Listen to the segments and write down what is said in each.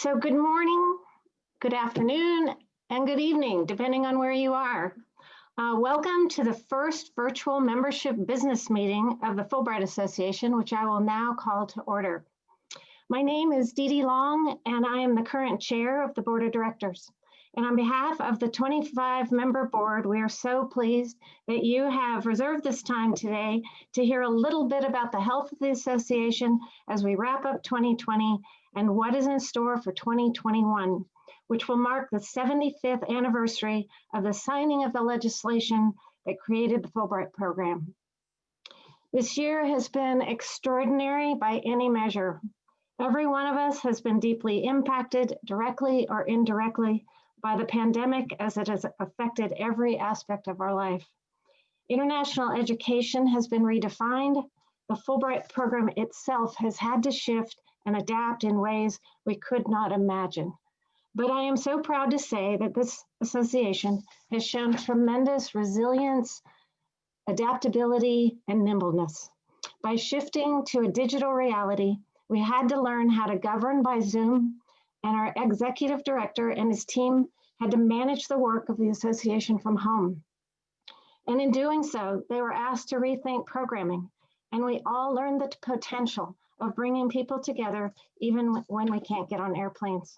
So good morning, good afternoon, and good evening, depending on where you are. Uh, welcome to the first virtual membership business meeting of the Fulbright Association, which I will now call to order. My name is Dee Dee Long, and I am the current chair of the board of directors. And on behalf of the 25 member board, we are so pleased that you have reserved this time today to hear a little bit about the health of the association as we wrap up 2020 and what is in store for 2021, which will mark the 75th anniversary of the signing of the legislation that created the Fulbright program. This year has been extraordinary by any measure. Every one of us has been deeply impacted directly or indirectly by the pandemic as it has affected every aspect of our life. International education has been redefined. The Fulbright program itself has had to shift and adapt in ways we could not imagine. But I am so proud to say that this association has shown tremendous resilience, adaptability, and nimbleness. By shifting to a digital reality, we had to learn how to govern by Zoom and our executive director and his team had to manage the work of the association from home. And in doing so, they were asked to rethink programming, and we all learned the potential of bringing people together even when we can't get on airplanes.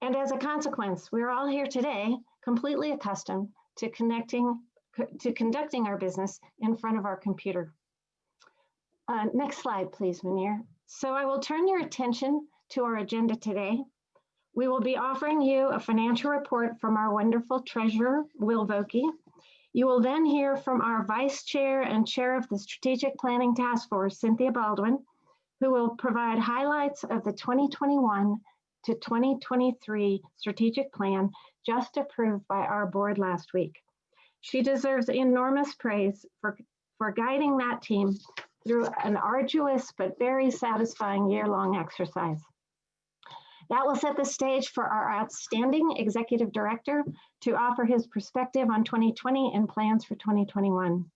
And as a consequence, we're all here today completely accustomed to connecting to conducting our business in front of our computer. Uh, next slide, please, Munir. So I will turn your attention to our agenda today. We will be offering you a financial report from our wonderful treasurer, Will Vokey. You will then hear from our vice chair and chair of the Strategic Planning Task Force, Cynthia Baldwin, who will provide highlights of the 2021 to 2023 strategic plan just approved by our board last week. She deserves enormous praise for, for guiding that team through an arduous but very satisfying year-long exercise. That will set the stage for our outstanding executive director to offer his perspective on 2020 and plans for 2021.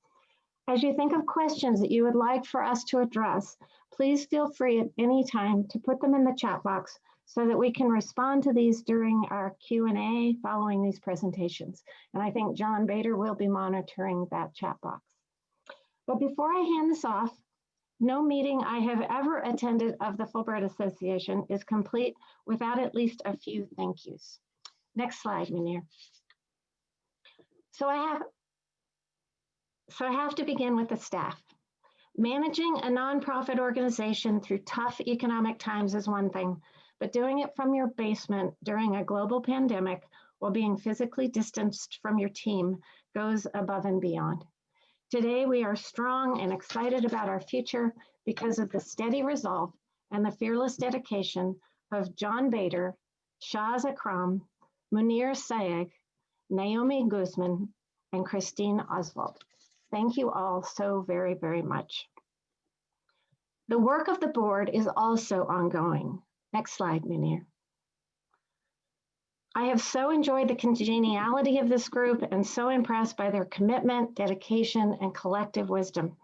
As you think of questions that you would like for us to address, please feel free at any time to put them in the chat box so that we can respond to these during our Q&A following these presentations. And I think John Bader will be monitoring that chat box. But before I hand this off, no meeting I have ever attended of the Fulbright Association is complete without at least a few thank yous. Next slide, Munir. So I have, so I have to begin with the staff. Managing a nonprofit organization through tough economic times is one thing, but doing it from your basement during a global pandemic while being physically distanced from your team goes above and beyond. Today, we are strong and excited about our future because of the steady resolve and the fearless dedication of John Bader, Shaz Akram, Munir Sayegh, Naomi Guzman, and Christine Oswald. Thank you all so very, very much. The work of the board is also ongoing. Next slide, Munir. I have so enjoyed the congeniality of this group and so impressed by their commitment, dedication, and collective wisdom.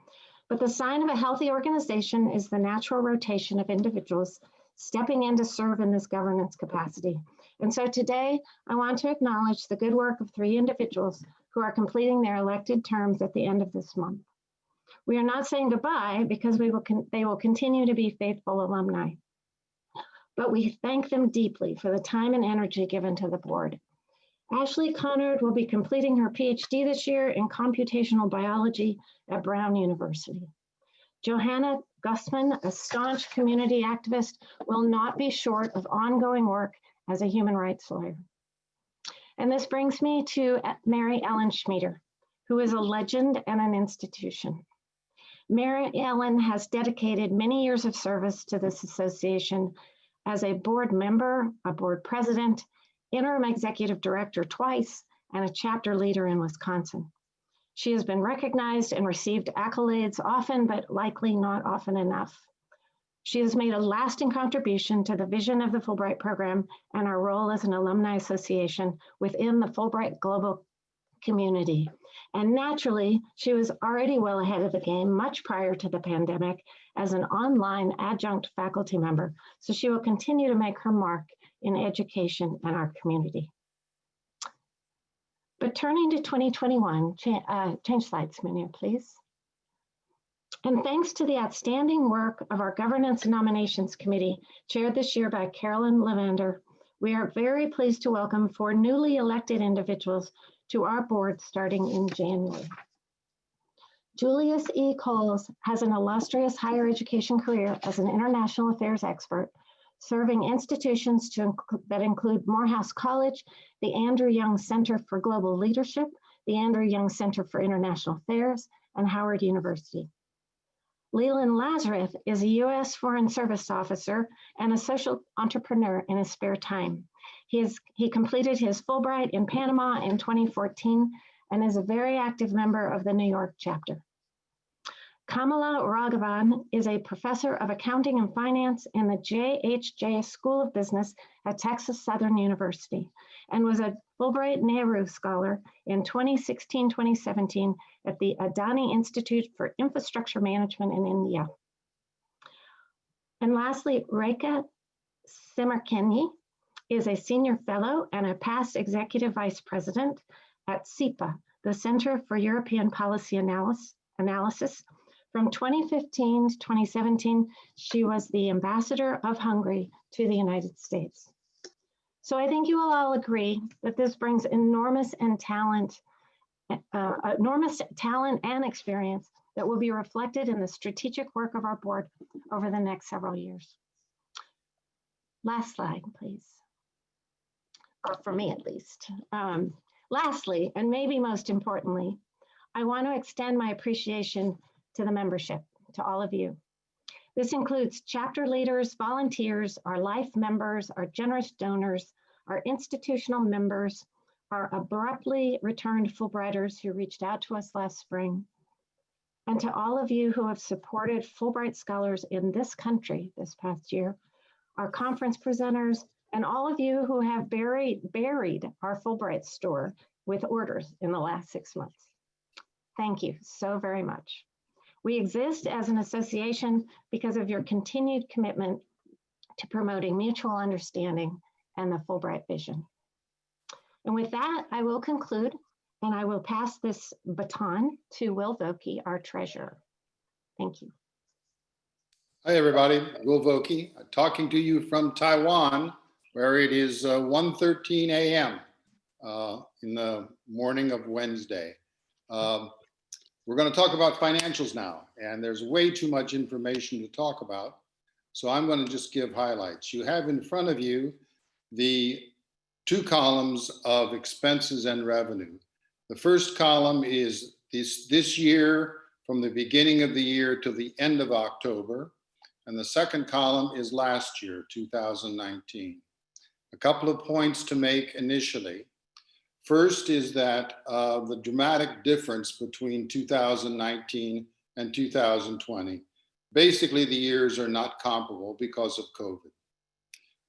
But the sign of a healthy organization is the natural rotation of individuals stepping in to serve in this governance capacity. And so today, I want to acknowledge the good work of three individuals who are completing their elected terms at the end of this month. We are not saying goodbye because we will they will continue to be faithful alumni but we thank them deeply for the time and energy given to the board. Ashley Conard will be completing her PhD this year in computational biology at Brown University. Johanna Gussman, a staunch community activist, will not be short of ongoing work as a human rights lawyer. And this brings me to Mary Ellen Schmieder, who is a legend and an institution. Mary Ellen has dedicated many years of service to this association as a board member, a board president, interim executive director twice, and a chapter leader in Wisconsin. She has been recognized and received accolades often, but likely not often enough. She has made a lasting contribution to the vision of the Fulbright program and our role as an alumni association within the Fulbright global community. And naturally, she was already well ahead of the game much prior to the pandemic as an online adjunct faculty member. So she will continue to make her mark in education and our community. But turning to 2021, cha uh, change slides, Munir, please. And thanks to the outstanding work of our Governance and Nominations Committee, chaired this year by Carolyn Levander, we are very pleased to welcome four newly elected individuals to our board starting in January. Julius E. Coles has an illustrious higher education career as an international affairs expert, serving institutions to, that include Morehouse College, the Andrew Young Center for Global Leadership, the Andrew Young Center for International Affairs, and Howard University. Leland Lazarus is a U.S. Foreign Service officer and a social entrepreneur in his spare time. He, is, he completed his Fulbright in Panama in 2014 and is a very active member of the New York chapter. Kamala Raghavan is a professor of accounting and finance in the JHJ School of Business at Texas Southern University and was a Fulbright Nehru Scholar in 2016-2017 at the Adani Institute for Infrastructure Management in India. And lastly, Reka Szemerkényi is a senior fellow and a past executive vice president at CEPA, the Center for European Policy Analysis. Analysis. From 2015 to 2017, she was the ambassador of Hungary to the United States. So I think you will all agree that this brings enormous and talent, uh, enormous talent and experience that will be reflected in the strategic work of our board over the next several years. Last slide, please. Or for me at least. Um, lastly, and maybe most importantly, I want to extend my appreciation to the membership, to all of you. This includes chapter leaders, volunteers, our life members, our generous donors, our institutional members, our abruptly returned Fulbrighters who reached out to us last spring, and to all of you who have supported Fulbright scholars in this country this past year, our conference presenters, and all of you who have buried, buried our Fulbright store with orders in the last six months. Thank you so very much. We exist as an association because of your continued commitment to promoting mutual understanding and the Fulbright vision. And with that, I will conclude and I will pass this baton to Will Vokey, our treasurer. Thank you. Hi, everybody. Will Vokey, talking to you from Taiwan, where it is uh, 1.13 a.m. Uh, in the morning of Wednesday. Um, we're going to talk about financials now, and there's way too much information to talk about. So I'm going to just give highlights. You have in front of you the two columns of expenses and revenue. The first column is this, this year from the beginning of the year to the end of October. And the second column is last year, 2019. A couple of points to make initially. First is that uh, the dramatic difference between 2019 and 2020. Basically, the years are not comparable because of COVID.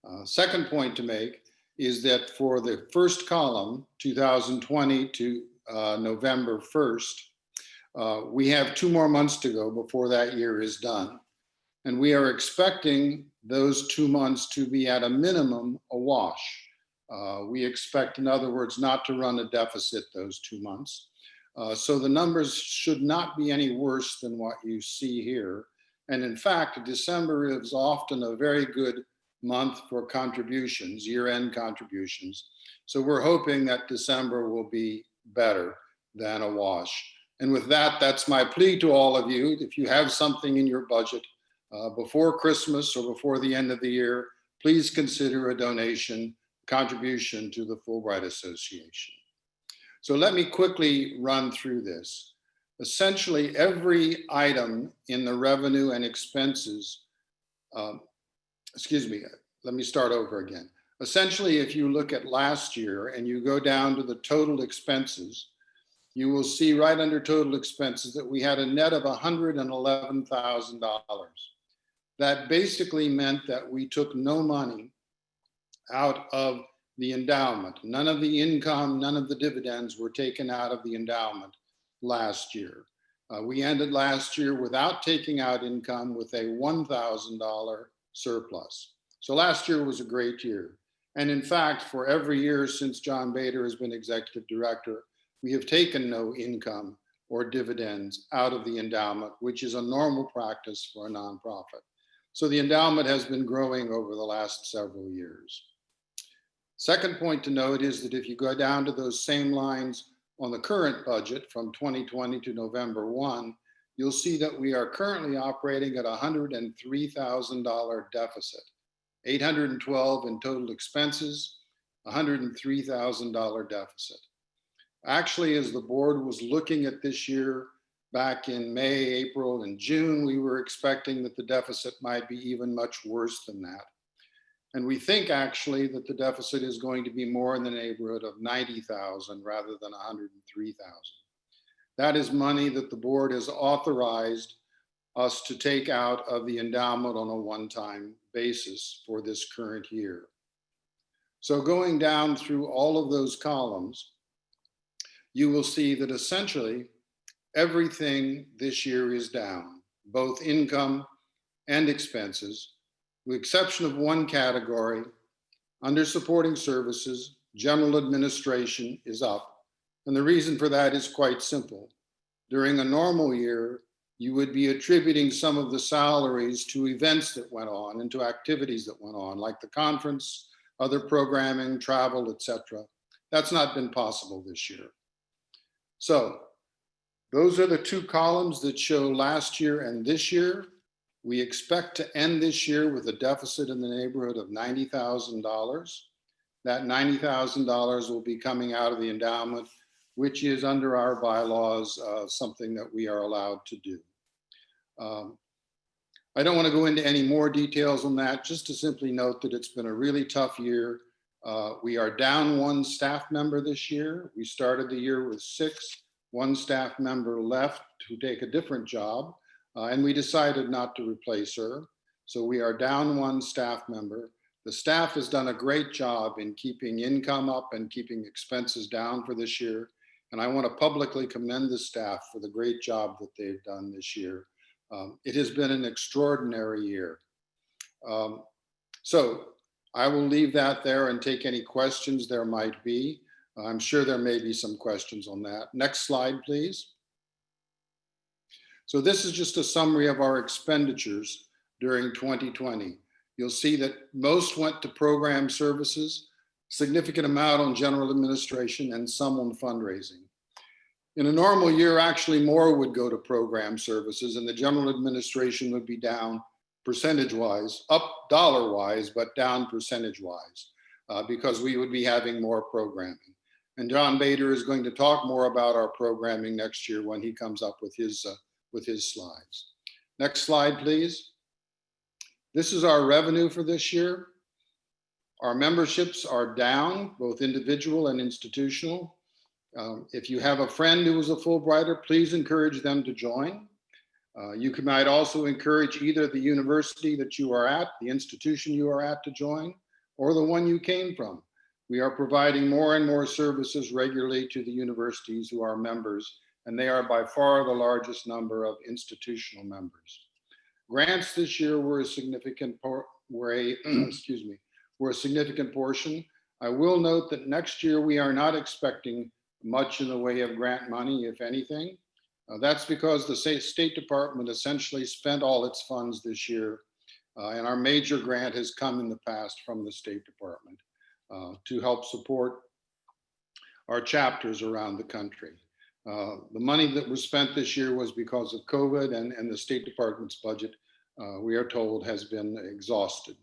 Uh, second point to make is that for the first column, 2020 to uh, November 1st, uh, we have two more months to go before that year is done. And we are expecting those two months to be at a minimum a wash. Uh, we expect, in other words, not to run a deficit those two months. Uh, so the numbers should not be any worse than what you see here. And in fact, December is often a very good month for contributions, year-end contributions. So we're hoping that December will be better than a wash. And with that, that's my plea to all of you. If you have something in your budget uh, before Christmas or before the end of the year, please consider a donation contribution to the Fulbright Association. So let me quickly run through this. Essentially, every item in the revenue and expenses, um, excuse me, let me start over again. Essentially, if you look at last year and you go down to the total expenses, you will see right under total expenses that we had a net of $111,000. That basically meant that we took no money out of the endowment. None of the income, none of the dividends were taken out of the endowment. last year. Uh, we ended last year without taking out income with a $1,000 surplus. So last year was a great year. And in fact, for every year since John Bader has been executive director, we have taken no income or dividends out of the endowment, which is a normal practice for a nonprofit. So the endowment has been growing over the last several years. Second point to note is that if you go down to those same lines on the current budget from 2020 to November 1, you'll see that we are currently operating at a $103,000 deficit, 812 in total expenses, $103,000 deficit. Actually, as the board was looking at this year back in May, April, and June, we were expecting that the deficit might be even much worse than that. And we think actually that the deficit is going to be more in the neighborhood of 90,000 rather than 103,000. That is money that the board has authorized us to take out of the endowment on a one-time basis for this current year. So going down through all of those columns, you will see that essentially everything this year is down, both income and expenses, with exception of one category, under supporting services, general administration is up. And the reason for that is quite simple. During a normal year, you would be attributing some of the salaries to events that went on and to activities that went on, like the conference, other programming, travel, etc. That's not been possible this year. So those are the two columns that show last year and this year. We expect to end this year with a deficit in the neighborhood of $90,000. That $90,000 will be coming out of the endowment, which is under our bylaws, uh, something that we are allowed to do. Um, I don't want to go into any more details on that, just to simply note that it's been a really tough year. Uh, we are down one staff member this year. We started the year with six, one staff member left to take a different job. Uh, and we decided not to replace her. So we are down one staff member. The staff has done a great job in keeping income up and keeping expenses down for this year. And I want to publicly commend the staff for the great job that they've done this year. Um, it has been an extraordinary year. Um, so I will leave that there and take any questions there might be. I'm sure there may be some questions on that. Next slide, please. So this is just a summary of our expenditures during 2020. You'll see that most went to program services, significant amount on general administration and some on fundraising. In a normal year, actually more would go to program services and the general administration would be down percentage wise, up dollar wise, but down percentage wise, uh, because we would be having more programming. And John Bader is going to talk more about our programming next year when he comes up with his uh, with his slides. Next slide, please. This is our revenue for this year. Our memberships are down, both individual and institutional. Um, if you have a friend who is a Fulbrighter, please encourage them to join. Uh, you can, might also encourage either the university that you are at, the institution you are at to join, or the one you came from. We are providing more and more services regularly to the universities who are members and they are by far the largest number of institutional members. Grants this year were a significant were a excuse me were a significant portion. I will note that next year we are not expecting much in the way of grant money, if anything. Uh, that's because the State Department essentially spent all its funds this year, uh, and our major grant has come in the past from the State Department uh, to help support our chapters around the country. Uh, the money that was spent this year was because of COVID and, and the State Department's budget, uh, we are told, has been exhausted.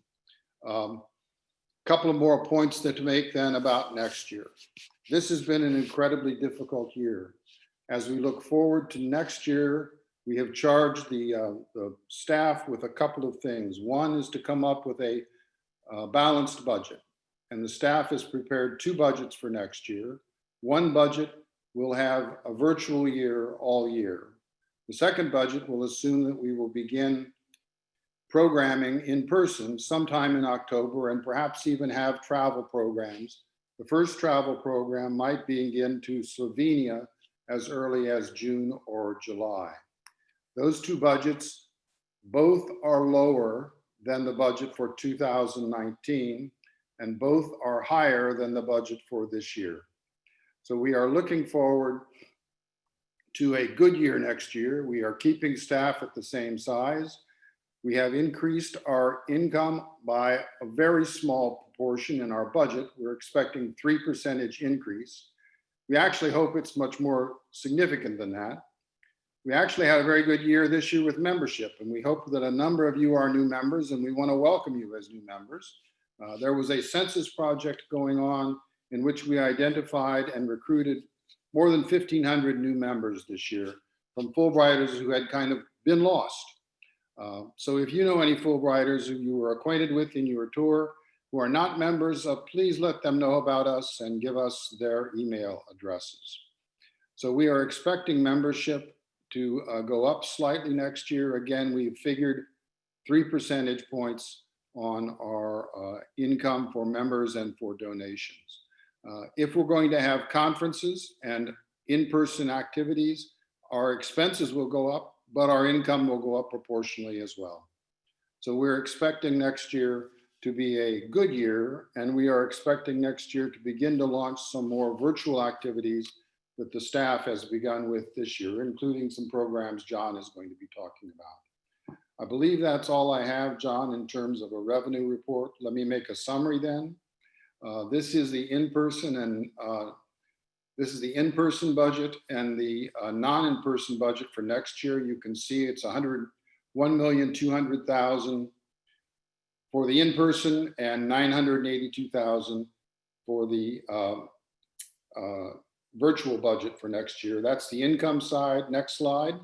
A um, couple of more points that to make then about next year. This has been an incredibly difficult year. As we look forward to next year, we have charged the, uh, the staff with a couple of things. One is to come up with a balanced budget. And the staff has prepared two budgets for next year. One budget we'll have a virtual year all year. The second budget will assume that we will begin programming in person sometime in October and perhaps even have travel programs. The first travel program might begin to Slovenia as early as June or July. Those two budgets both are lower than the budget for 2019, and both are higher than the budget for this year. So we are looking forward to a good year next year. We are keeping staff at the same size. We have increased our income by a very small proportion in our budget. We're expecting three percentage increase. We actually hope it's much more significant than that. We actually had a very good year this year with membership, and we hope that a number of you are new members, and we want to welcome you as new members. Uh, there was a census project going on in which we identified and recruited more than 1,500 new members this year from Fulbrighters who had kind of been lost. Uh, so if you know any Fulbrighters who you were acquainted with in your tour who are not members, uh, please let them know about us and give us their email addresses. So we are expecting membership to uh, go up slightly next year. Again, we've figured three percentage points on our uh, income for members and for donations. Uh, if we're going to have conferences and in-person activities, our expenses will go up, but our income will go up proportionally as well. So we're expecting next year to be a good year, and we are expecting next year to begin to launch some more virtual activities that the staff has begun with this year, including some programs John is going to be talking about. I believe that's all I have, John, in terms of a revenue report. Let me make a summary then. Uh, this is the in-person and uh, this is the in-person budget and the uh, non-in-person budget for next year. You can see it's 100, 1,200,000 for the in-person and 982,000 for the uh, uh, virtual budget for next year. That's the income side. Next slide.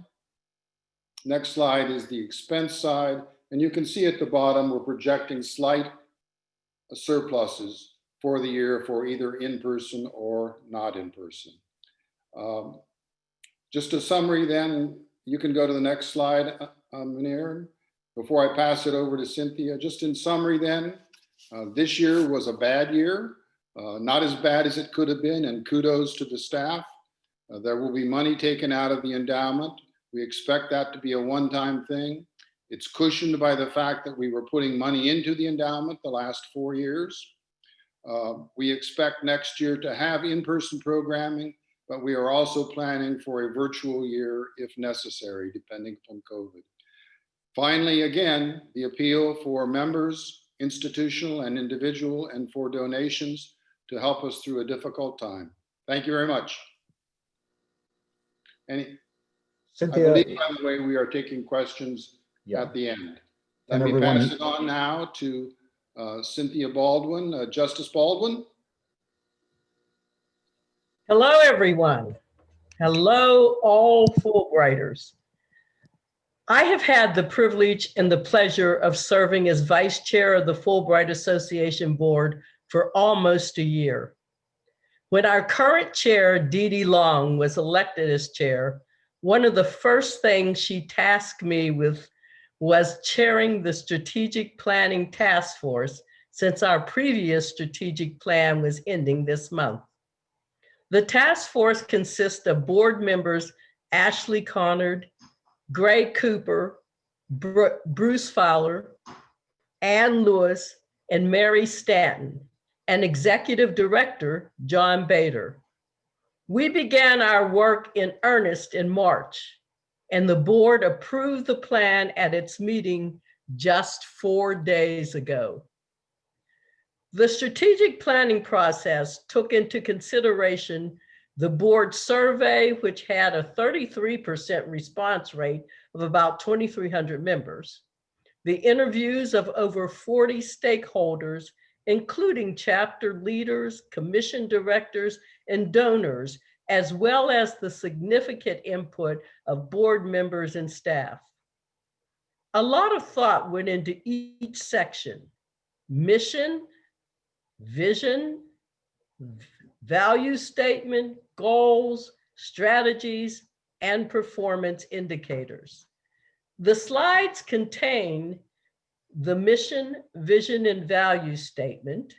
Next slide is the expense side. And you can see at the bottom, we're projecting slight surpluses for the year for either in-person or not in-person. Um, just a summary then, you can go to the next slide, uh, Munir, before I pass it over to Cynthia. Just in summary then, uh, this year was a bad year, uh, not as bad as it could have been, and kudos to the staff. Uh, there will be money taken out of the endowment. We expect that to be a one-time thing. It's cushioned by the fact that we were putting money into the endowment the last four years. Uh, we expect next year to have in-person programming, but we are also planning for a virtual year if necessary, depending upon COVID. Finally, again, the appeal for members, institutional and individual, and for donations to help us through a difficult time. Thank you very much. Any, I Cynthia, believe, by the way, we are taking questions yeah, at the end. Let And me pass it on now to uh, Cynthia Baldwin, uh, Justice Baldwin. Hello, everyone. Hello, all Fulbrighters. I have had the privilege and the pleasure of serving as Vice Chair of the Fulbright Association Board for almost a year. When our current chair, Dee Dee Long, was elected as chair, one of the first things she tasked me with was chairing the Strategic Planning Task Force since our previous strategic plan was ending this month. The task force consists of board members Ashley Conard, Gray Cooper, Bru- Bruce Fowler, Ann Lewis, and Mary Stanton, and executive director John Bader. We began our work in earnest in March, and the board approved the plan at its meeting just four days ago. The strategic planning process took into consideration the board survey, which had a 33% response rate of about 2,300 members, the interviews of over 40 stakeholders, including chapter leaders, commission directors, and donors, as well as the significant input of board members and staff. A lot of thought went into each section, mission, vision, value statement, goals, strategies, and performance indicators. The slides contain the mission, vision, and value statement.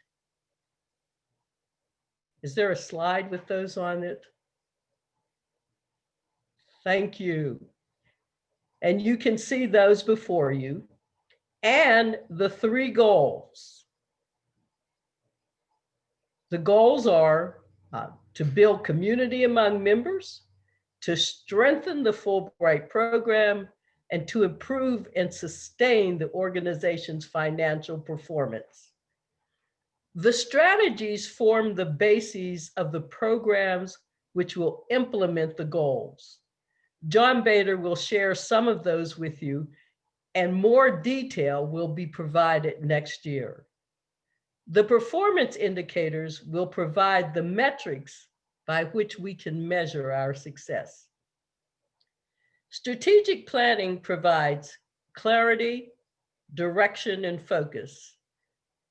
Is there a slide with those on it? Thank you. And you can see those before you and the three goals. The goals are uh, to build community among members, to strengthen the Fulbright program, and to improve and sustain the organization's financial performance. The strategies form the bases of the programs which will implement the goals. John Bader will share some of those with you and more detail will be provided next year. The performance indicators will provide the metrics by which we can measure our success. Strategic planning provides clarity, direction, and focus.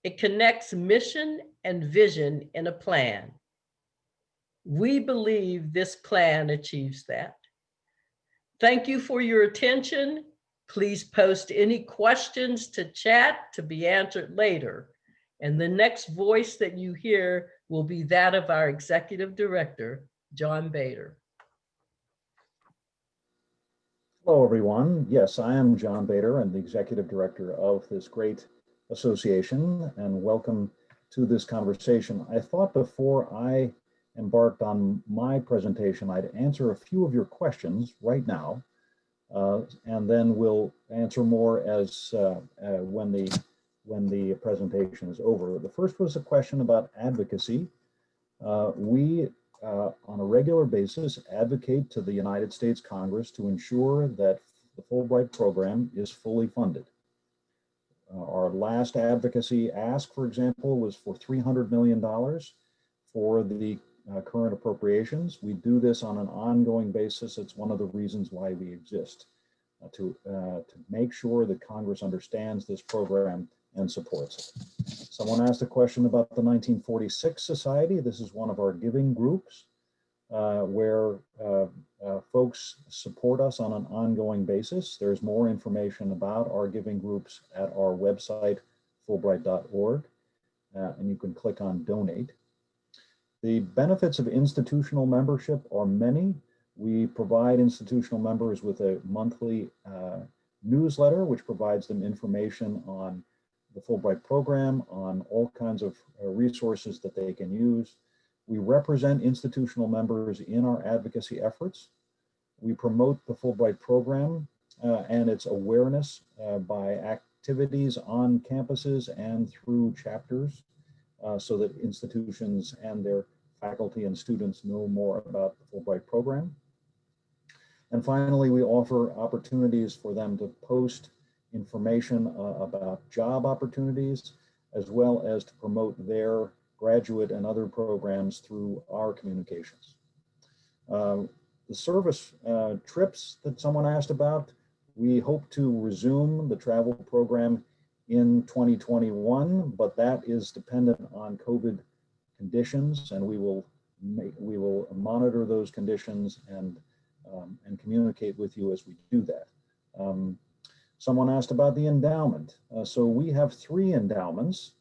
It connects mission and vision in a plan. We believe this plan achieves that. Thank you for your attention. Please post any questions to chat to be answered later. And the next voice that you hear will be that of our Executive Director, John Bader. Hello, everyone. Yes, I am John Bader. I'm the Executive Director of this great association and welcome to this conversation. I thought before I embarked on my presentation, I'd answer a few of your questions right now, uh, and then we'll answer more as uh, uh, when the when the presentation is over. The first was a question about advocacy. Uh, we, uh, on a regular basis, advocate to the United States Congress to ensure that the Fulbright program is fully funded. Uh, our last advocacy ask, for example, was for $300 million for the uh, current appropriations. We do this on an ongoing basis. It's one of the reasons why we exist, uh, to, uh, to make sure that Congress understands this program and supports it. Someone asked a question about the 1946 Society. This is one of our giving groups uh, where uh, folks support us on an ongoing basis. There's more information about our giving groups at our website, fulbright.org, uh, and you can click on donate. The benefits of institutional membership are many. We provide institutional members with a monthly uh, newsletter, which provides them information on the Fulbright program, on all kinds of uh, resources that they can use. We represent institutional members in our advocacy efforts. We promote the Fulbright program uh, and its awareness uh, by activities on campuses and through chapters uh, so that institutions and their faculty and students know more about the Fulbright program. And finally, we offer opportunities for them to post information uh, about job opportunities, as well as to promote their graduate and other programs through our communications. Uh, the service uh, trips that someone asked about, we hope to resume the travel program in 2021, but that is dependent on COVID conditions and we will make, we will monitor those conditions and um, and communicate with you as we do that. Um, someone asked about the endowment. Uh, so we have three endowments.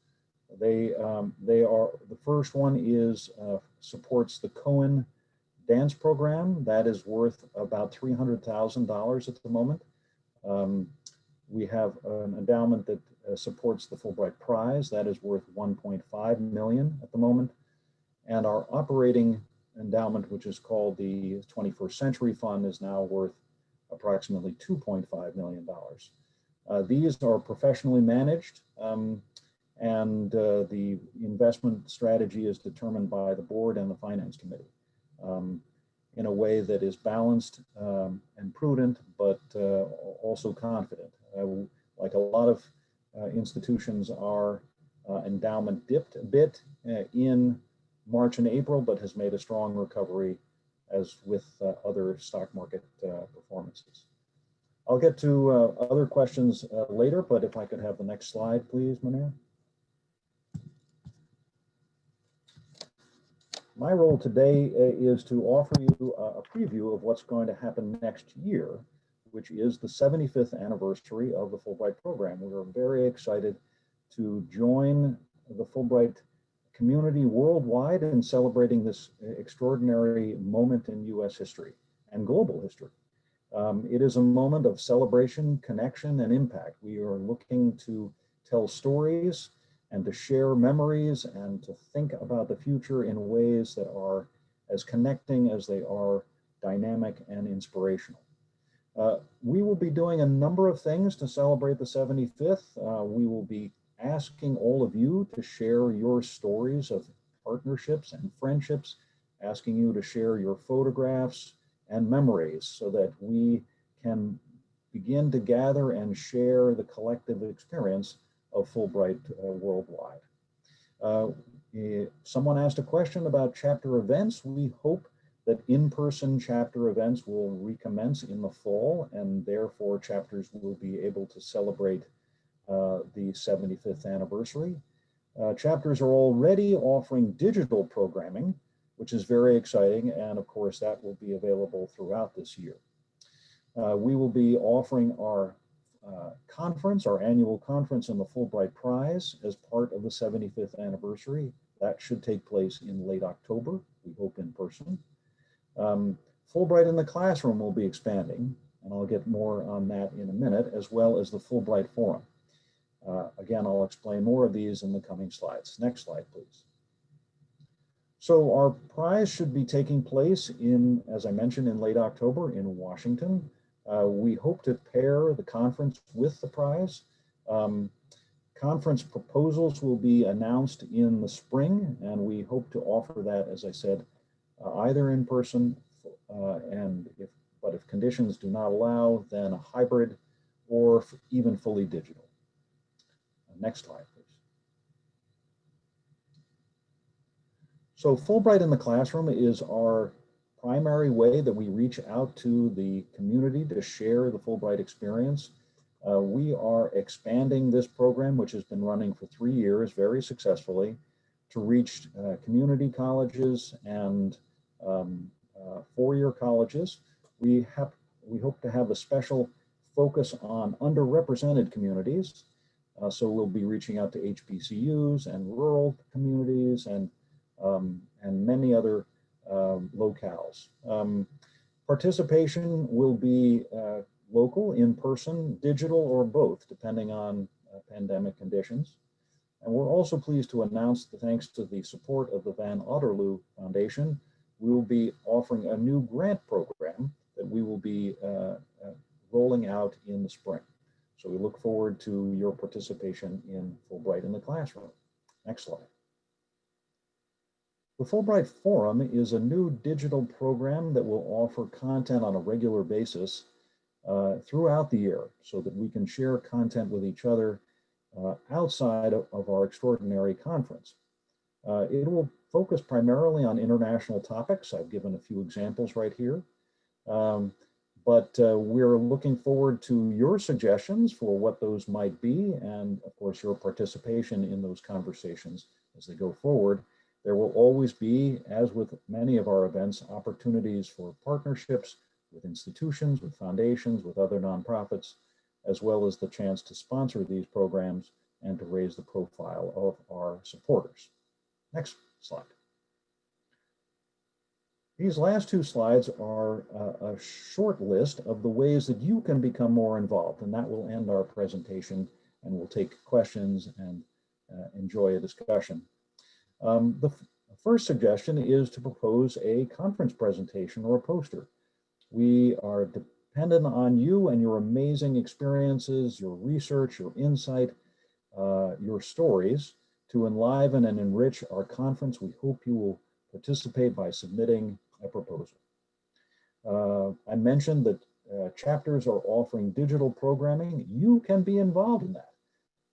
They um, they are the first one is uh, supports the Cohen dance program that is worth about three hundred thousand dollars at the moment. Um, we have an endowment that uh, supports the Fulbright Prize that is worth 1.5 million at the moment, and our operating endowment, which is called the 21st Century Fund, is now worth approximately $2.5 million. Uh, these are professionally managed um, and uh, the investment strategy is determined by the board and the finance committee um, in a way that is balanced um, and prudent, but uh, also confident. Uh, like a lot of institutions, are uh, endowment dipped a bit in March and April, but has made a strong recovery as with uh, other stock market uh, performances. I'll get to uh, other questions uh, later, but if I could have the next slide, please, Munir. My role today uh, is to offer you a preview of what's going to happen next year, which is the 75th anniversary of the Fulbright program. We are very excited to join the Fulbright community worldwide in celebrating this extraordinary moment in US history and global history. Um, it is a moment of celebration, connection, and impact. We are looking to tell stories and to share memories and to think about the future in ways that are as connecting as they are dynamic and inspirational. Uh, we will be doing a number of things to celebrate the 75th. Uh, we will be asking all of you to share your stories of partnerships and friendships, asking you to share your photographs and memories so that we can begin to gather and share the collective experience of Fulbright uh, worldwide. Uh, eh, someone asked a question about chapter events. We hope that in-person chapter events will recommence in the fall and therefore chapters will be able to celebrate uh, the 75th anniversary. Uh, chapters are already offering digital programming, which is very exciting. And of course, that will be available throughout this year. Uh, we will be offering our uh, conference, our annual conference on the Fulbright Prize as part of the 75th anniversary. That should take place in late October, we hope in person. Um, Fulbright in the classroom will be expanding, and I'll get more on that in a minute, as well as the Fulbright Forum. Uh, again, I'll explain more of these in the coming slides. Next slide, please. So our prize should be taking place in, as I mentioned, in late October in Washington. Uh, we hope to pair the conference with the prize. Um, conference proposals will be announced in the spring, and we hope to offer that, as I said, uh, either in person uh, and if, but if conditions do not allow, then a hybrid or even fully digital. Next slide, please. So Fulbright in the Classroom is our primary way that we reach out to the community to share the Fulbright experience. Uh, we are expanding this program, which has been running for three years very successfully, to reach uh, community colleges and um, uh, four-year colleges. We have we hope to have a special focus on underrepresented communities uh, so we'll be reaching out to HBCUs and rural communities and, um, and many other um, locales. Um, participation will be uh, local, in person, digital, or both, depending on uh, pandemic conditions. And we're also pleased to announce that thanks to the support of the Van Otterloo Foundation, we will be offering a new grant program that we will be uh, uh rolling out in the spring. So we look forward to your participation in Fulbright in the classroom. Next slide. The Fulbright Forum is a new digital program that will offer content on a regular basis uh, throughout the year so that we can share content with each other uh, outside of, of, our extraordinary conference. Uh, it will focus primarily on international topics. I've given a few examples right here. Um, but uh, we're looking forward to your suggestions for what those might be and of course your participation in those conversations as they go forward. There will always be, as with many of our events, opportunities for partnerships with institutions, with foundations, with other nonprofits, as well as the chance to sponsor these programs and to raise the profile of our supporters. Next slide. These last two slides are a, a short list of the ways that you can become more involved, and that will end our presentation, and we'll take questions and uh, enjoy a discussion. Um, the first suggestion is to propose a conference presentation or a poster. We are dependent on you and your amazing experiences, your research, your insight, uh, your stories to enliven and enrich our conference. We hope you will participate by submitting a proposal. Uh, I mentioned that uh, chapters are offering digital programming. You can be involved in that,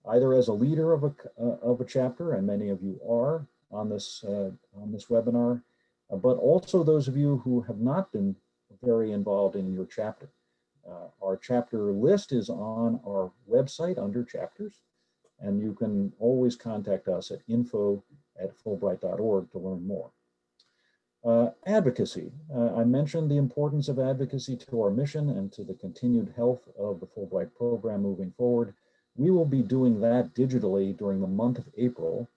either as a leader of a, uh, of a chapter, and many of you are on this, uh, on this webinar, uh, but also those of you who have not been very involved in your chapter. Uh, our chapter list is on our website under chapters, and you can always contact us at info at fulbright.org to learn more. Uh, advocacy. Uh, I mentioned the importance of advocacy to our mission and to the continued health of the Fulbright program moving forward. We will be doing that digitally during the month of April.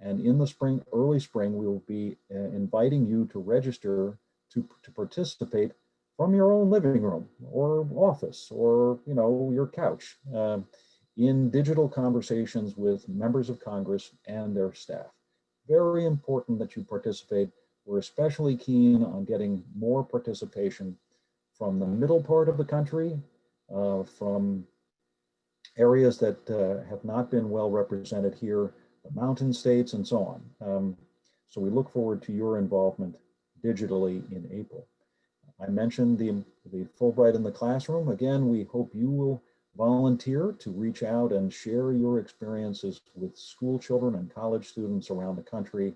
And in the spring, early spring, we will be uh, inviting you to register to, to participate from your own living room or office or, you know, your couch uh, in digital conversations with members of Congress and their staff. Very important that you participate. We're especially keen on getting more participation from the middle part of the country, uh, from areas that uh, have not been well represented here, the mountain states and so on. Um, so we look forward to your involvement digitally in April. I mentioned the, the Fulbright in the classroom. Again, we hope you will volunteer to reach out and share your experiences with school children and college students around the country.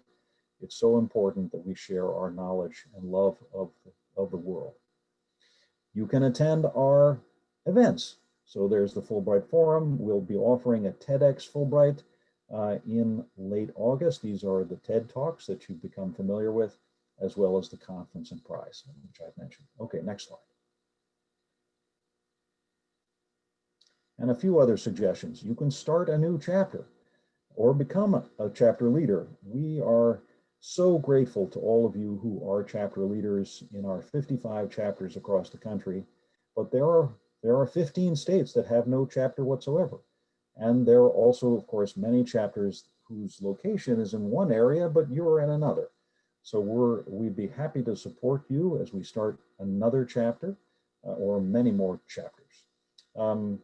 It's so important that we share our knowledge and love of, of the world. You can attend our events. So there's the Fulbright Forum. We'll be offering a TEDx Fulbright uh, in late August. These are the TED Talks that you've become familiar with, as well as the conference and prize, which I've mentioned. Okay, next slide. And a few other suggestions. You can start a new chapter or become a, chapter leader. We are so grateful to all of you who are chapter leaders in our 55 chapters across the country, but there are there are 15 states that have no chapter whatsoever. And there are also, of course, many chapters whose location is in one area, but you're in another. So we're, we'd be happy to support you as we start another chapter uh, or many more chapters. Um,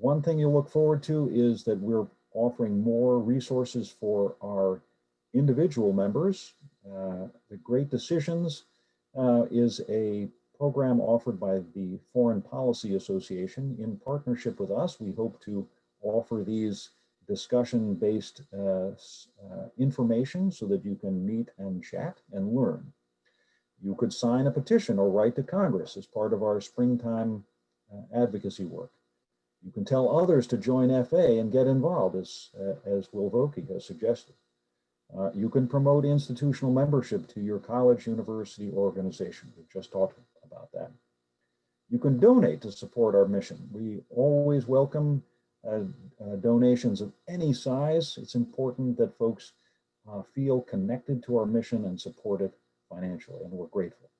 one thing you'll look forward to is that we're offering more resources for our individual members. Uh, the Great Decisions uh, is a program offered by the Foreign Policy Association. In partnership with us, we hope to offer these discussion-based uh, uh, information so that you can meet and chat and learn. You could sign a petition or write to Congress as part of our springtime uh, advocacy work. You can tell others to join FA and get involved as, uh, as Will Vokey has suggested. Uh, you can promote institutional membership to your college, university, organization. We've just talked about that. You can donate to support our mission. We always welcome uh, uh, donations of any size. It's important that folks uh, feel connected to our mission and support it financially, and we're grateful.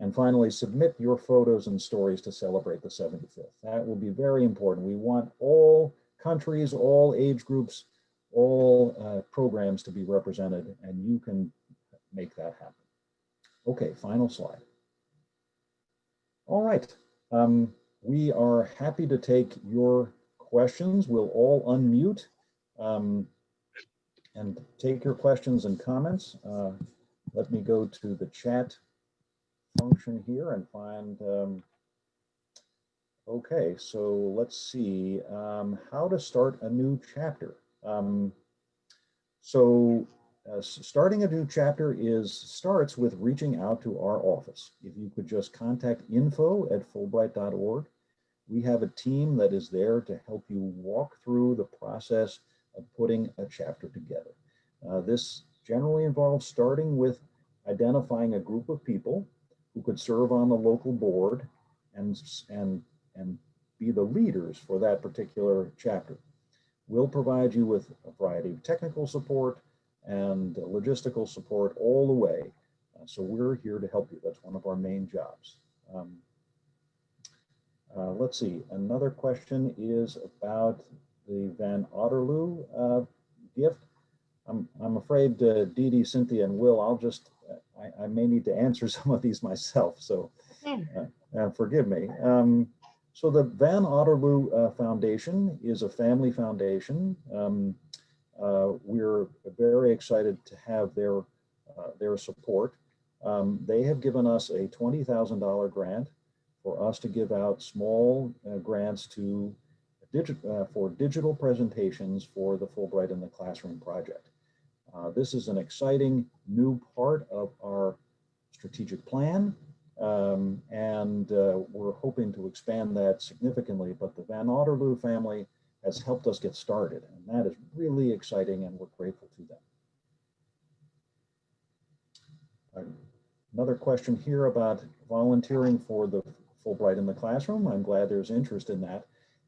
And finally, submit your photos and stories to celebrate the 75th. That will be very important. We want all countries, all age groups, all uh, programs to be represented, and you can make that happen. Okay, final slide. All right, um, we are happy to take your questions. We'll all unmute um, and take your questions and comments. Uh, let me go to the chat function here and find, um, okay, so let's see, um, how to start a new chapter. Um, so uh, starting a new chapter is starts with reaching out to our office. If you could just contact info at fulbright.org. We have a team that is there to help you walk through the process of putting a chapter together. Uh, this generally involves starting with identifying a group of people who could serve on the local board and, and, and be the leaders for that particular chapter. We'll provide you with a variety of technical support, and logistical support all the way. Uh, so we're here to help you. That's one of our main jobs. Um, uh, let's see, another question is about the Van Otterloo uh, gift. I'm, I'm afraid uh, Dee Dee, Cynthia, and Will, I'll just, I, I may need to answer some of these myself, so uh, uh, forgive me. Um, so the Van Otterloo uh, Foundation is a family foundation. Um, uh, we're very excited to have their, uh, their support. Um, they have given us a $20,000 grant for us to give out small uh, grants to digit, uh, for digital presentations for the Fulbright in the Classroom project. Uh, this is an exciting new part of our strategic plan. Um, and uh, we're hoping to expand that significantly, but the Van Otterloo family has helped us get started. And that is really exciting and we're grateful to them. Uh, another question here about volunteering for the Fulbright in the classroom. I'm glad there's interest in that.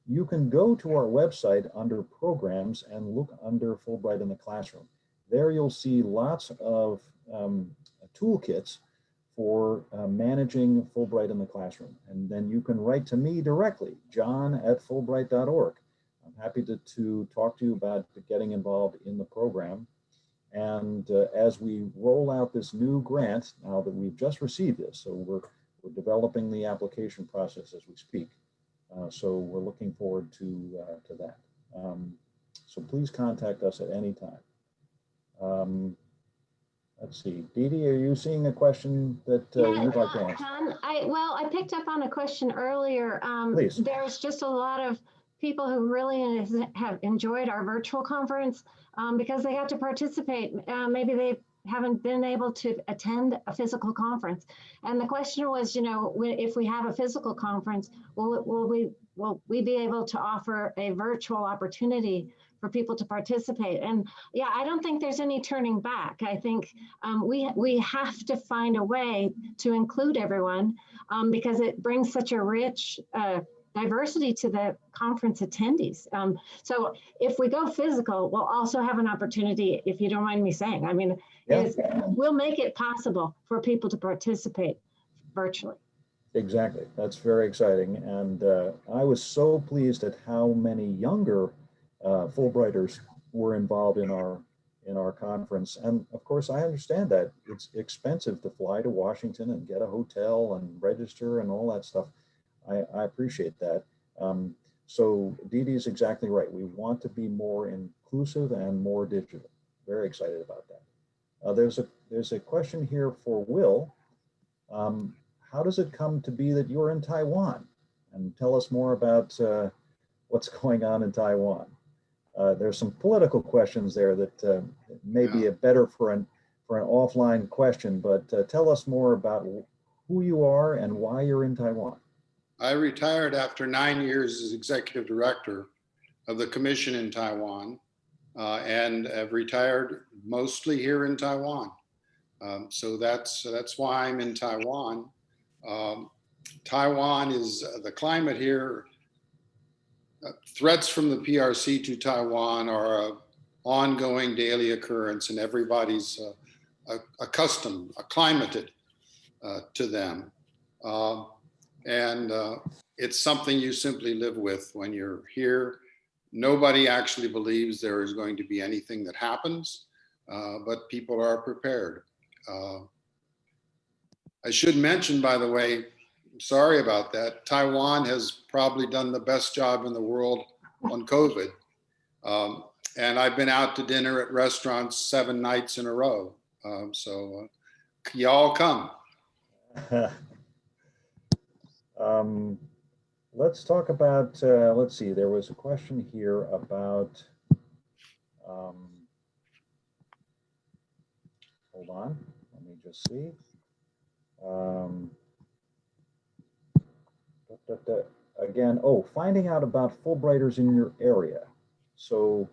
You can go to our website under programs and look under Fulbright in the classroom. There you'll see lots of um, toolkits for uh, managing Fulbright in the classroom. And then you can write to me directly, john at fulbright.org. I'm happy to, to talk to you about getting involved in the program. And uh, as we roll out this new grant, now that we've just received this, so we're, we're developing the application process as we speak. Uh, so we're looking forward to, uh, to that. Um, so please contact us at any time. Um, let's see, Dee Dee, are you seeing a question that uh, Yeah, you'd like to ask? Ken, I, well, I picked up on a question earlier. Um, Please. There's just a lot of people who really have enjoyed our virtual conference um, because they got to participate. Uh, Maybe they haven't been able to attend a physical conference. And the question was, you know, if we have a physical conference, will, it- will we, will we be able to offer a virtual opportunity for people to participate? And yeah, I don't think there's any turning back. I think um, we we have to find a way to include everyone um, because it brings such a rich uh, diversity to the conference attendees. Um, so if we go physical, we'll also have an opportunity, if you don't mind me saying, I mean, Yeah. is, we'll make it possible for people to participate virtually. Exactly. That's very exciting. And uh, I was so pleased at how many younger uh, Fulbrighters were involved in our in our conference. And of course, I understand that it's expensive to fly to Washington and get a hotel and register and all that stuff. I, I appreciate that. Um, so Dee Dee is exactly right. We want to be more inclusive and more digital. Very excited about that. Uh, there's a there's a question here for Will. Um, how does it come to be that you're in Taiwan? And tell us more about uh, what's going on in Taiwan. Uh, there's some political questions there that uh, may be a better for an for an offline question, but uh, tell us more about who you are and why you're in Taiwan. I retired after nine years as executive director of the commission in Taiwan uh, and have retired mostly here in Taiwan. Um, so that's that's why I'm in Taiwan. Um, Taiwan is uh, the climate here. Threats from the PRC to Taiwan are an ongoing daily occurrence, and everybody's uh, accustomed, acclimated uh, to them. Um, and uh, it's something you simply live with when you're here. Nobody actually believes there is going to be anything that happens, uh, but people are prepared. Uh, I should mention, by the way, sorry about that, Taiwan has probably done the best job in the world on COVID. Um, and I've been out to dinner at restaurants seven nights in a row. Um, so uh, y'all come. um, let's talk about, uh, let's see, there was a question here about, um, hold on, let me just see. Um, da, da, again, oh, finding out about Fulbrighters in your area. So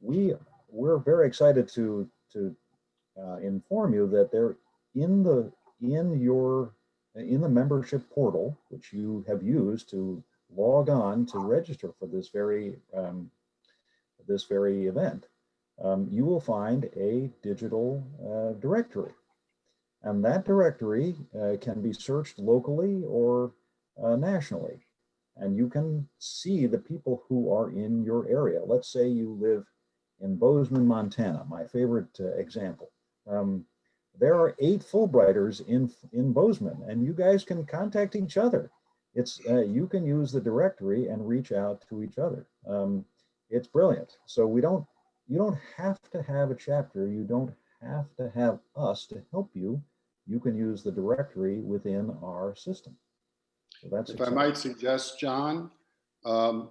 we, we're very excited to, to uh, inform you that they're in the, in your, in the membership portal, which you have used to log on to register for this very, um, this very event, um, you will find a digital uh, directory. And that directory uh, can be searched locally or uh, nationally. And you can see the people who are in your area. Let's say you live in Bozeman, Montana, my favorite uh, example. Um, there are eight Fulbrighters in, in Bozeman, and you guys can contact each other. It's uh, you can use the directory and reach out to each other. Um, it's brilliant. So we don't, you don't have to have a chapter. You don't have to have us to help you. You can use the directory within our system. So that's If I might suggest, John, um,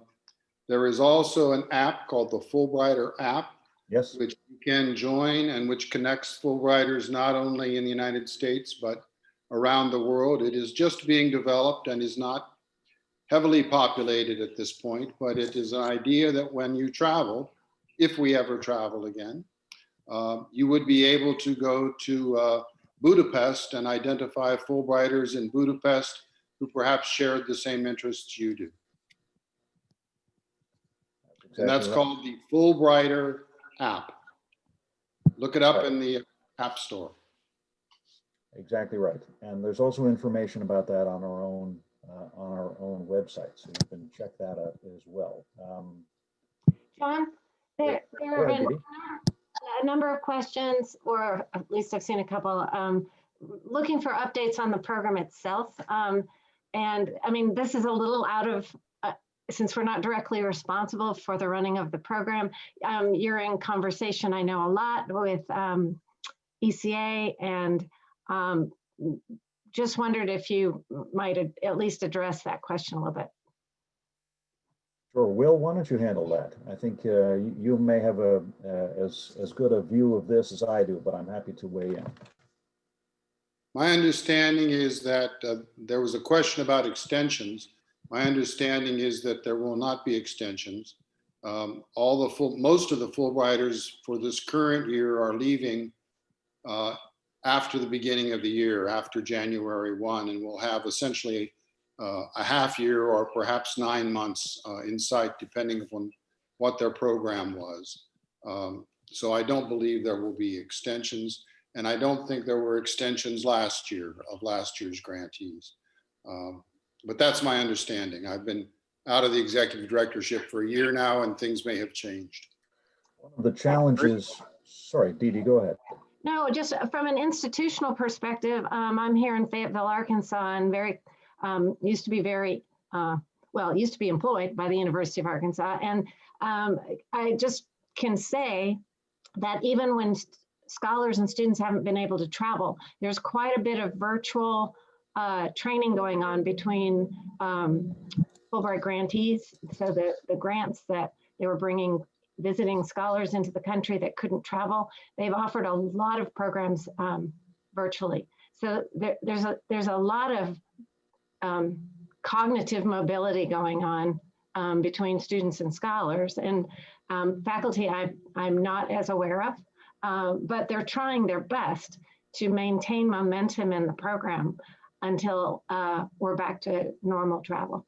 there is also an app called the Fulbrighter app, yes. which you can join and which connects Fulbrighters not only in the United States, but around the world. It is just being developed and is not heavily populated at this point, but it is an idea that when you travel, if we ever travel again, uh, you would be able to go to uh, Budapest and identify Fulbrighters in Budapest who perhaps shared the same interests you do. And that's right. called the Fulbrighter app. Look it up in the App Store. Exactly right. And there's also information about that on our own, uh, on our own website. So you can check that out as well. Um, John, there, there Go are ahead, a Dee Dee. a number of questions, or at least I've seen a couple, um, looking for updates on the program itself. Um, and I mean, this is a little out of, uh, since we're not directly responsible for the running of the program, um, you're in conversation, I know a lot with um, ECA and um, just wondered if you might at- least address that question a little bit. Sure, Will, why don't you handle that? I think uh, you you may have a, uh, as, as good a view of this as I do, but I'm happy to weigh in. My understanding is that uh, there was a question about extensions. My understanding is that there will not be extensions. Um, All the full, most of the Fulbrighters for this current year are leaving uh, after the beginning of the year, after January 1, and we'll have essentially uh, a half year or perhaps nine months uh, in sight, depending upon what their program was. Um, So I don't believe there will be extensions. And I don't think there were extensions last year of last year's grantees. Um, But that's my understanding. I've been out of the executive directorship for a year now and things may have changed. One of the challenges, sorry, Dee Dee, go ahead. No, just from an institutional perspective, um, I'm here in Fayetteville, Arkansas, and very, um, used to be very, uh, well, used to be employed by the University of Arkansas. And um, I just can say that even when s- scholars and students haven't been able to travel, there's quite a bit of virtual uh, training going on between um, Fulbright grantees. So the, the grants that they were bringing visiting scholars into the country that couldn't travel they've offered a lot of programs um, virtually. So there, there's a there's a lot of um, cognitive mobility going on um, between students and scholars and um, faculty. I I'm not as aware of, uh, but they're trying their best to maintain momentum in the program until uh, we're back to normal travel.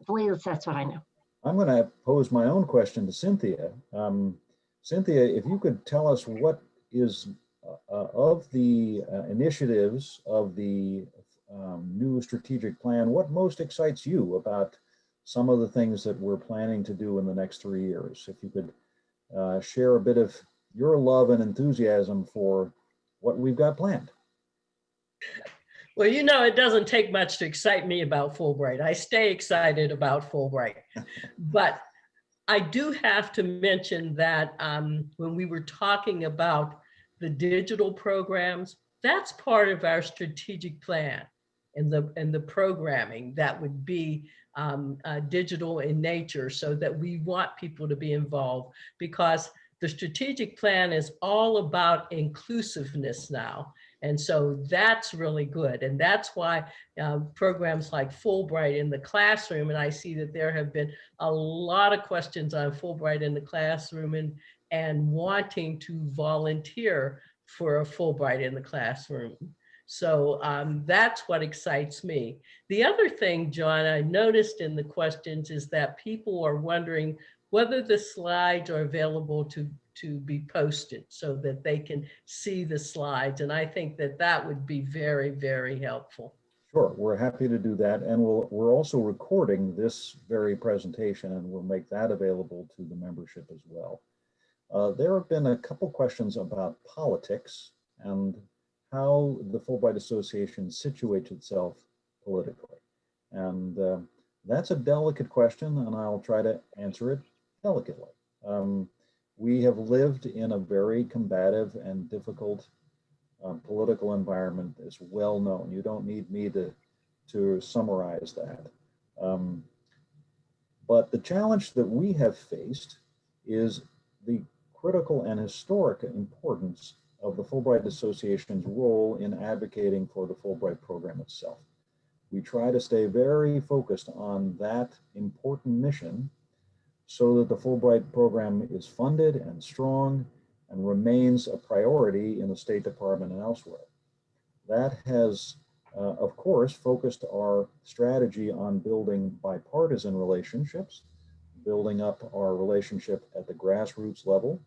At least that's what I know. I'm going to pose my own question to Cynthia. Um, Cynthia, if you could tell us what is uh, of the uh, initiatives of the um, new strategic plan, what most excites you about some of the things that we're planning to do in the next three years? If you could uh, share a bit of your love and enthusiasm for what we've got planned. Well, you know, it doesn't take much to excite me about Fulbright. I stay excited about Fulbright. But I do have to mention that um, when we were talking about the digital programs, that's part of our strategic plan and the, and the programming that would be um, uh, digital in nature so that we want people to be involved because the strategic plan is all about inclusiveness now. And so that's really good. And that's why uh, programs like Fulbright in the classroom, and I see that there have been a lot of questions on Fulbright in the classroom and, and wanting to volunteer for a Fulbright in the classroom. So um, that's what excites me. The other thing, John, I noticed in the questions is that people are wondering whether the slides are available to, to be posted so that they can see the slides. And I think that that would be very, very helpful. Sure, we're happy to do that. And we'll, we're also recording this very presentation and we'll make that available to the membership as well. Uh, there have been a couple questions about politics and how the Fulbright Association situates itself politically. And uh, that's a delicate question and I'll try to answer it delicately. Um, we have lived in a very combative and difficult uh, political environment is well known. You don't need me to, to summarize that. Um, but the challenge that we have faced is the critical and historic importance of the Fulbright Association's role in advocating for the Fulbright program itself. We try to stay very focused on that important mission so that the Fulbright program is funded and strong and remains a priority in the State Department and elsewhere. That has, uh, of course, focused our strategy on building bipartisan relationships, building up our relationship at the grassroots level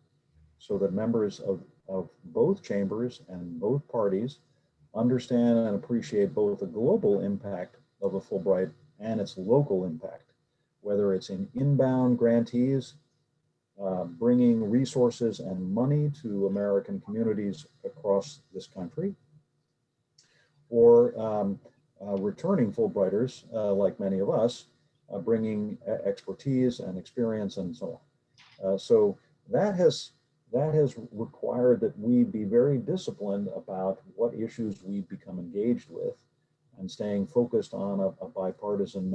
so that members of, of both chambers and both parties understand and appreciate both the global impact of a Fulbright and its local impact, whether it's in inbound grantees, uh, bringing resources and money to American communities across this country, or um, uh, returning Fulbrighters, uh, like many of us, uh, bringing expertise and experience and so on. Uh, so that has that has required that we be very disciplined about what issues we become engaged with and staying focused on a, a bipartisan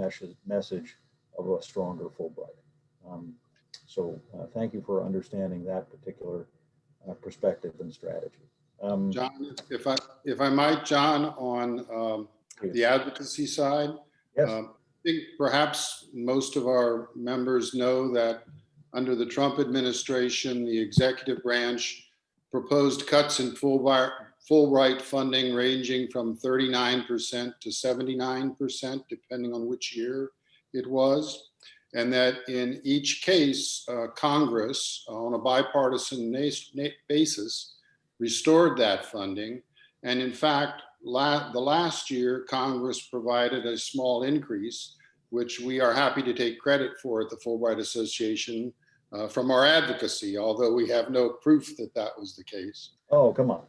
message of a stronger Fulbright. Um, so uh, thank you for understanding that particular uh, perspective and strategy. Um, John, if I, if I might, John, on um, the advocacy side, yes, um, I think perhaps most of our members know that under the Trump administration, the executive branch proposed cuts in Fulbright, Fulbright funding ranging from 39% to 79%, depending on which year it was. And that in each case, uh, Congress, on a bipartisan basis, restored that funding. And in fact, la- the last year, Congress provided a small increase, which we are happy to take credit for at the Fulbright Association uh, from our advocacy, although we have no proof that that was the case. oh, come on.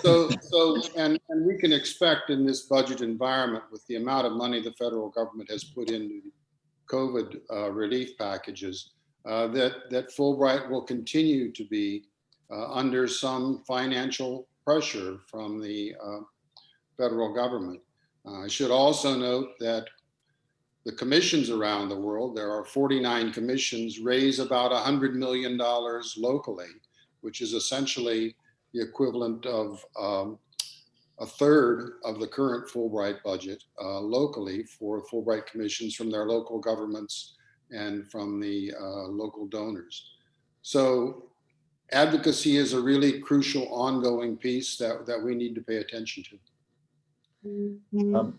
So, so, and, and we can expect in this budget environment with the amount of money the federal government has put into COVID uh, relief packages, uh, that, that Fulbright will continue to be uh, under some financial pressure from the uh, federal government. Uh, I should also note that the commissions around the world, there are 49 commissions, raise about $100 million locally, which is essentially the equivalent of um, a third of the current Fulbright budget uh, locally for Fulbright commissions from their local governments and from the uh, local donors. So advocacy is a really crucial ongoing piece that, that we need to pay attention to. Um,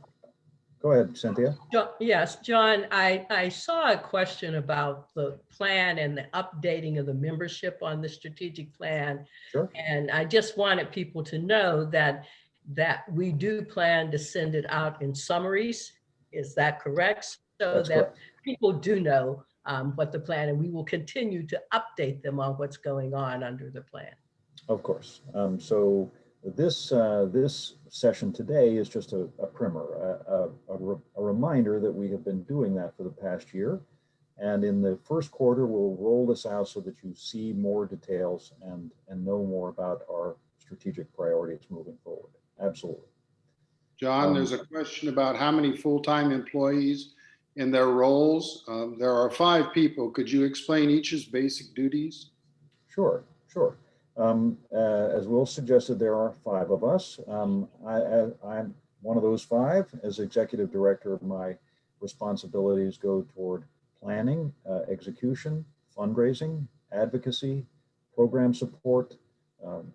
go ahead, Cynthia. Jo- Yes, John, I, I saw a question about the plan and the updating of the membership on the strategic plan. Sure. And I just wanted people to know that, that we do plan to send it out in summaries. Is that correct? So That's that correct. people do know um, what the plan, and we will continue to update them on what's going on under the plan. Of course. Um, so this uh, this session today is just a, a primer, a, a, re- a reminder that we have been doing that for the past year. And in the first quarter, we'll roll this out so that you see more details and, and know more about our strategic priorities moving forward. Absolutely. John, Um, there's a question about how many full-time employees in their roles. Um, There are five people. Could you explain each's basic duties? Sure, sure. Um, uh, as Will suggested, there are five of us. Um, I, I'm one of those five. As executive director, my responsibilities go toward planning, uh, execution, fundraising, advocacy, program support, um,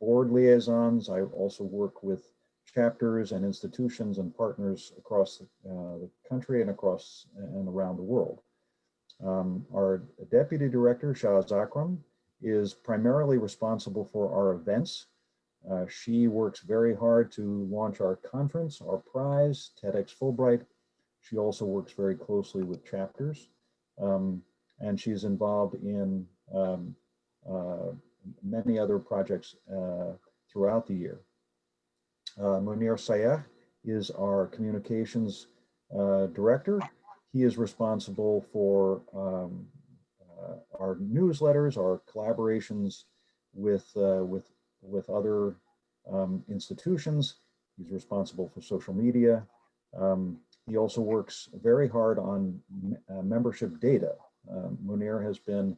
board liaisons. I also work with chapters and institutions and partners across the, uh, the country and across and around the world. Um, our deputy director, Shaz Akram, is primarily responsible for our events. Uh, she works very hard to launch our conference, our prize, TEDx Fulbright. She also works very closely with chapters. Um, and she's involved in um, uh, many other projects uh, throughout the year. Uh, Munir Sayeh is our communications uh, director. He is responsible for um, uh, our newsletters, our collaborations with uh, with with other um, institutions. He's responsible for social media. Um, he also works very hard on uh, membership data. Um, Munir has been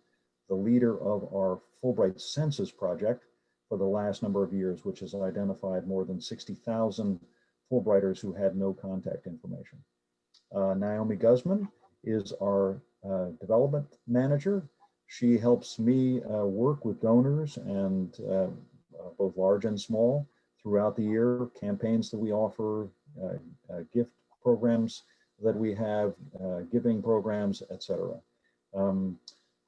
the leader of our Fulbright Census project for the last number of years, which has identified more than 60,000 Fulbrighters who had no contact information. Uh, Naomi Guzman is our uh, development manager. She helps me uh, work with donors and uh, uh, both large and small throughout the year, campaigns that we offer, uh, gift programs that we have, giving programs, etc. Um,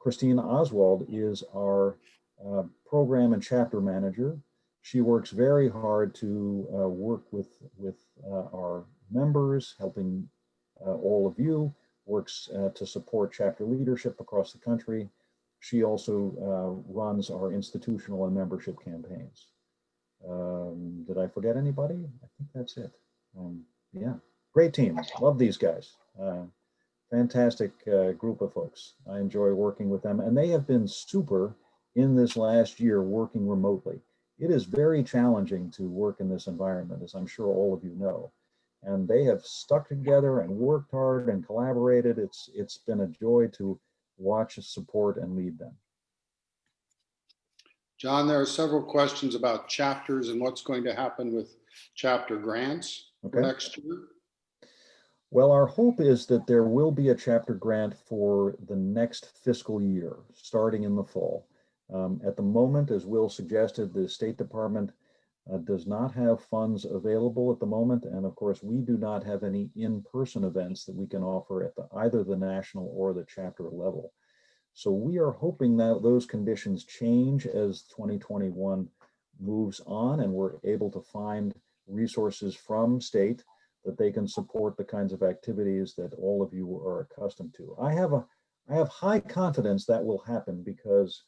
Christine Oswald is our uh, program and chapter manager. She works very hard to uh, work with, with uh, our members, helping uh, all of you, works uh, to support chapter leadership across the country. She also runs our institutional and membership campaigns. Um, did I forget anybody? I think that's it. Um, yeah, great team. Love these guys. Uh, fantastic uh, group of folks. I enjoy working with them and they have been super in this last year working remotely. It is very challenging to work in this environment, as I'm sure all of you know. And they have stuck together and worked hard and collaborated. It's It's been a joy to watch, support, and lead them. John, there are several questions about chapters and what's going to happen with chapter grants Okay. next year. Well, our hope is that there will be a chapter grant for the next fiscal year, starting in the fall. Um, At the moment, as Will suggested, the State Department uh, does not have funds available at the moment. And of course, we do not have any in-person events that we can offer at the, either the national or the chapter level. So we are hoping that those conditions change as 2021 moves on and we're able to find resources from state that they can support the kinds of activities that all of you are accustomed to. I have a, I have high confidence that will happen because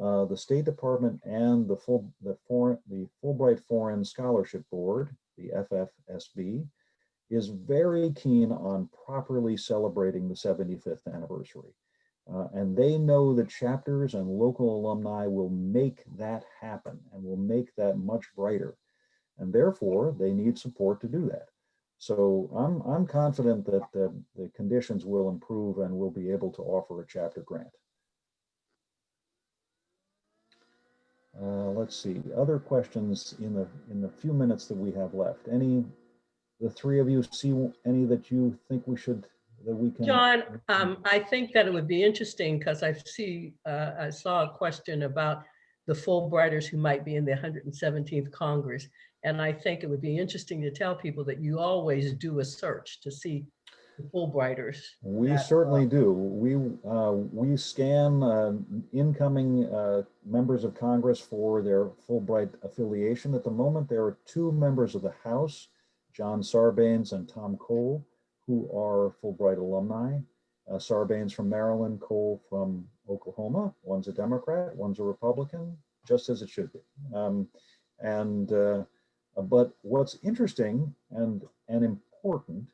uh, the State Department and the full, the foreign, the Fulbright Foreign Scholarship Board, the FFSB, is very keen on properly celebrating the 75th anniversary. Uh, and they know that chapters and local alumni will make that happen and will make that much brighter. And therefore, they need support to do that. So I'm, I'm confident that the, the conditions will improve and we'll be able to offer a chapter grant. Uh, let's see, other questions in the, in the few minutes that we have left. Any, the three of you see any that you think we should, that we can? John, um, I think that it would be interesting because I see, uh, I saw a question about the Fulbrighters who might be in the 117th Congress. And I think it would be interesting to tell people that you always do a search to see the Fulbrighters. We that, certainly uh, do. We, uh, we scan uh, incoming uh, members of Congress for their Fulbright affiliation. At the moment, there are two members of the House, John Sarbanes and Tom Cole, who are Fulbright alumni. Uh, Sarbanes from Maryland, Cole from Oklahoma. One's a Democrat, one's a Republican, just as it should be. Um, and uh, but what's interesting and and important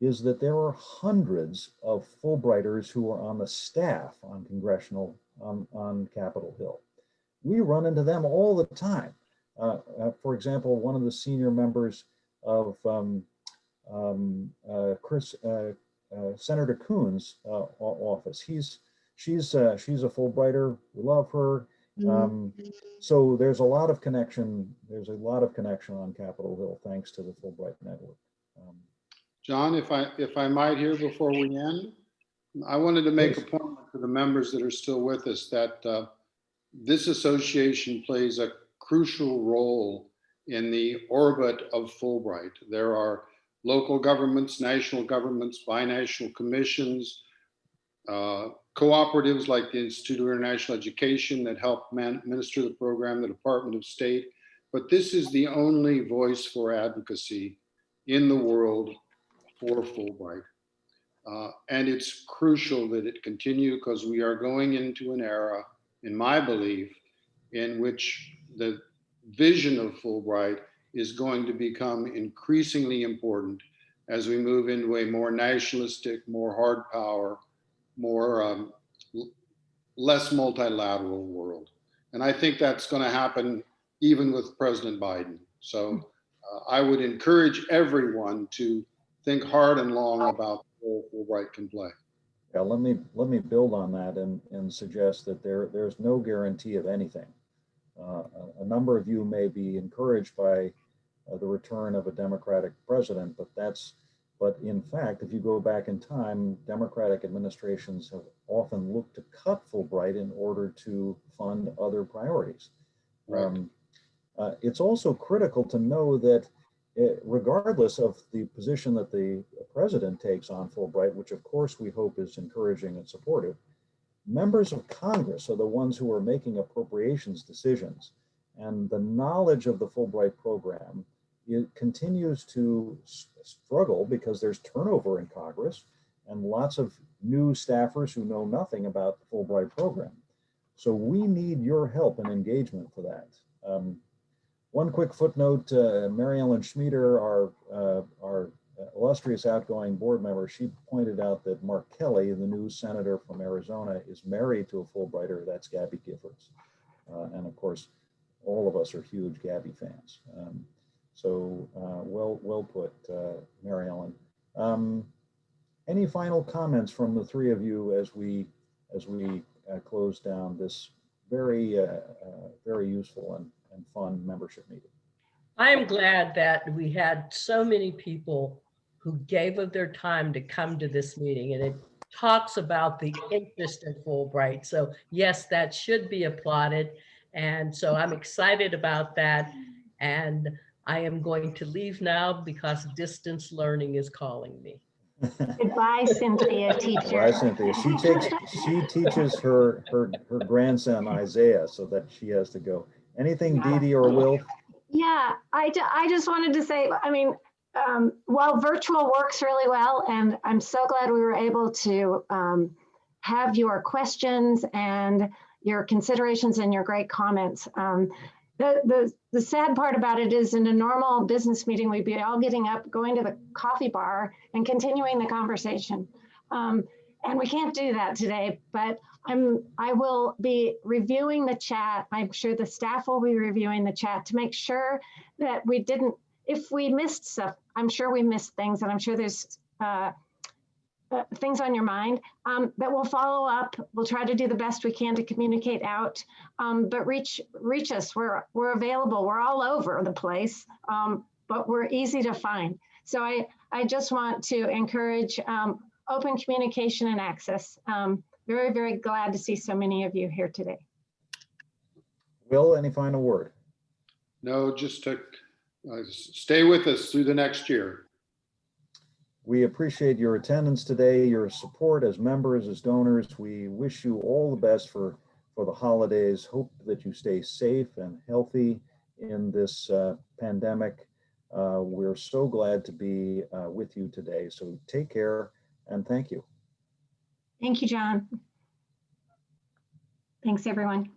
is that there are hundreds of Fulbrighters who are on the staff on congressional, on, on Capitol Hill. We run into them all the time. Uh, uh, for example, one of the senior members of um, um, uh, Chris, uh, uh, Senator Coons uh, office, he's, she's, uh, she's a Fulbrighter. We love her. Um, so there's a lot of connection. There's a lot of connection on Capitol Hill, thanks to the Fulbright network. Um, John, if I, if I might here before we end, I wanted to make a point to the members that are still with us that uh, this association plays a crucial role in the orbit of Fulbright. There are local governments, national governments, binational commissions, uh, cooperatives like the Institute of International Education that help administer the program, the Department of State. But this is the only voice for advocacy in the world for Fulbright. Uh, and it's crucial that it continue because we are going into an era, in my belief, in which the vision of Fulbright is going to become increasingly important as we move into a more nationalistic, more hard power, more um, less multilateral world. And I think that's going to happen even with President Biden. So uh, I would encourage everyone to think hard and long about the role Fulbright can play. Yeah, let me, let me build on that and, and suggest that there, there's no guarantee of anything. Uh, a, a number of you may be encouraged by uh, the return of a Democratic president, but that's, but in fact, if you go back in time, Democratic administrations have often looked to cut Fulbright in order to fund other priorities. Right. Um, uh, It's also critical to know that eh, regardless of the position that the president takes on Fulbright, which of course we hope is encouraging and supportive, members of Congress are the ones who are making appropriations decisions. And the knowledge of the Fulbright program, it continues to struggle because there's turnover in Congress and lots of new staffers who know nothing about the Fulbright program. So we need your help and engagement for that. Um, one quick footnote, uh, Mary Ellen Schmider, our, uh, our illustrious outgoing board member, she pointed out that Mark Kelly, the new senator from Arizona, is married to a Fulbrighter. That's Gabby Giffords. Uh, and of course, all of us are huge Gabby fans. Um, so uh, well, well put, uh, Mary Ellen. Um, any final comments from the three of you as we as we uh, close down this very uh, uh, very useful and, and fun membership meeting? I am glad that we had so many people who gave of their time to come to this meeting and it talks about the interest in Fulbright. So yes, that should be applauded. And so I'm excited about that. And I am going to leave now because distance learning is calling me. Goodbye, Cynthia, teacher. Bye, Cynthia. She takes she teaches her her her grandson Isaiah, so that she has to go. Anything, Dee Dee or Will? Yeah, I, I just wanted to say, I mean, um, while virtual works really well, and I'm so glad we were able to um, have your questions and your considerations and your great comments. Um, the, the, the sad part about it is in a normal business meeting, we'd be all getting up, going to the coffee bar and continuing the conversation. Um, and we can't do that today, but I'm, I will be reviewing the chat. I'm sure the staff will be reviewing the chat to make sure that we didn't, if we missed stuff, I'm sure we missed things and I'm sure there's uh, uh, things on your mind um, that we'll follow up. We'll try to do the best we can to communicate out, um, but reach reach us. We're we're available. We're all over the place, um, but we're easy to find. So I I just want to encourage um, open communication and access. Um, very very glad to see so many of you here today. Will, any final word? No, just to uh, stay with us through the next year. We appreciate your attendance today, your support as members, as donors. We wish you all the best for, for the holidays. Hope that you stay safe and healthy in this uh, pandemic. Uh, We're so glad to be uh, with you today. So take care and thank you. Thank you, John. Thanks, everyone.